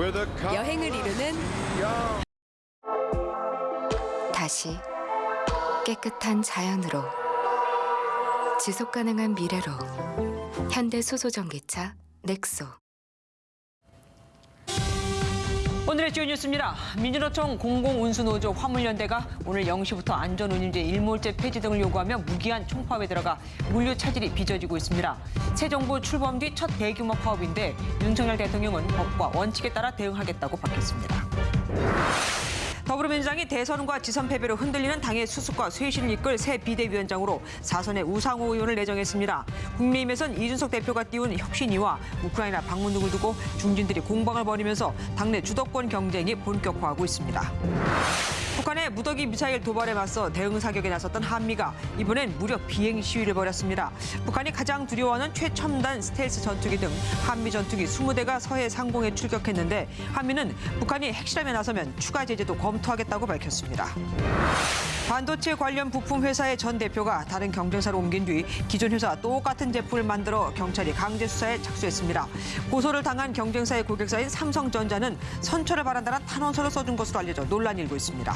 여행을 이루는 다시 깨끗한 자연으로 지속 가능한 미래로 현대 수소 전기차 넥소 오늘의 주요 뉴스입니다. 민주노총 공공운수노조 화물연대가 오늘 0시부터 안전운임제 일몰제 폐지 등을 요구하며 무기한 총파업에 들어가 물류 차질이 빚어지고 있습니다. 새 정부 출범 뒤 첫 대규모 파업인데 윤석열 대통령은 법과 원칙에 따라 대응하겠다고 밝혔습니다. 더불어민주당이 대선과 지선 패배로 흔들리는 당의 수습과 쇄신을 이끌 새 비대위원장으로 사선의 우상호 의원을 내정했습니다. 국민의힘에선 이준석 대표가 띄운 혁신위와 우크라이나 방문 등을 두고 중진들이 공방을 벌이면서 당내 주도권 경쟁이 본격화하고 있습니다. 북한의 무더기 미사일 도발에 맞서 대응 사격에 나섰던 한미가 이번엔 무려 비행 시위를 벌였습니다. 북한이 가장 두려워하는 최첨단 스텔스 전투기 등 한미 전투기 20대가 서해 상공에 출격했는데 한미는 북한이 핵실험에 나서면 추가 제재도 검토하겠다고 밝혔습니다. 반도체 관련 부품 회사의 전 대표가 다른 경쟁사로 옮긴 뒤 기존 회사 똑같은 제품을 만들어 경찰이 강제 수사에 착수했습니다. 고소를 당한 경쟁사의 고객사인 삼성전자는 선처를 바란다는 탄원서를 써준 것으로 알려져 논란이 일고 있습니다.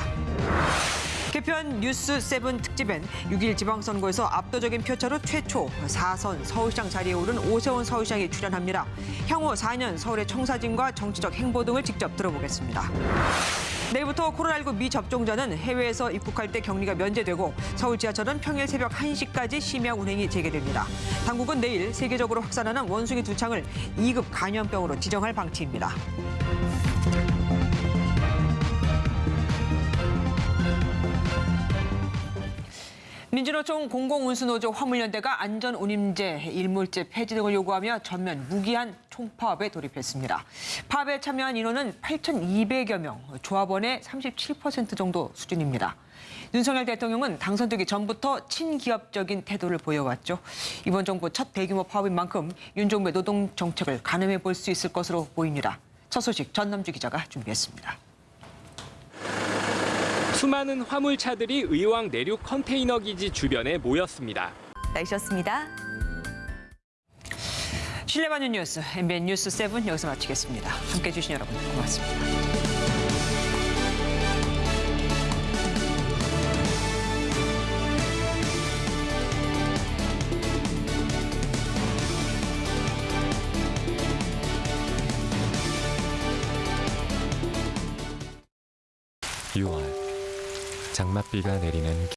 개편 뉴스 세븐 특집엔 6일 지방선거에서 압도적인 표차로 최초 4선 서울시장 자리에 오른 오세훈 서울시장이 출연합니다. 향후 4년 서울의 청사진과 정치적 행보 등을 직접 들어보겠습니다. 내일부터 코로나19 미접종자는 해외에서 입국할 때 격리가 면제되고 서울 지하철은 평일 새벽 1시까지 심야 운행이 재개됩니다. 당국은 내일 세계적으로 확산하는 원숭이 두창을 2급 감염병으로 지정할 방침입니다. 민주노총 공공운수노조 화물연대가 안전운임제 일몰제 폐지 등을 요구하며 전면 무기한 총파업에 돌입했습니다. 파업에 참여한 인원은 8,200여 명, 조합원의 37% 정도 수준입니다. 윤석열 대통령은 당선되기 전부터 친기업적인 태도를 보여왔죠. 이번 정부 첫 대규모 파업인 만큼 윤 정부의 노동 정책을 가늠해 볼 수 있을 것으로 보입니다. 첫 소식 전남주 기자가 준비했습니다. 수많은 화물차들이 의왕 내륙 컨테이너 기지 주변에 모였습니다. 날씨였습니다. 신뢰받는 뉴스 MBN 뉴스 7 여기서 마치겠습니다. 함께해 주신 여러분 고맙습니다. 장맛비가 내리는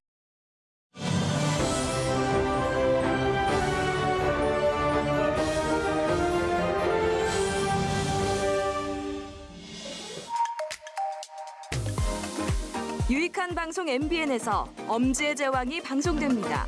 유익한 방송 MBN에서 엄지의 제왕이 방송됩니다.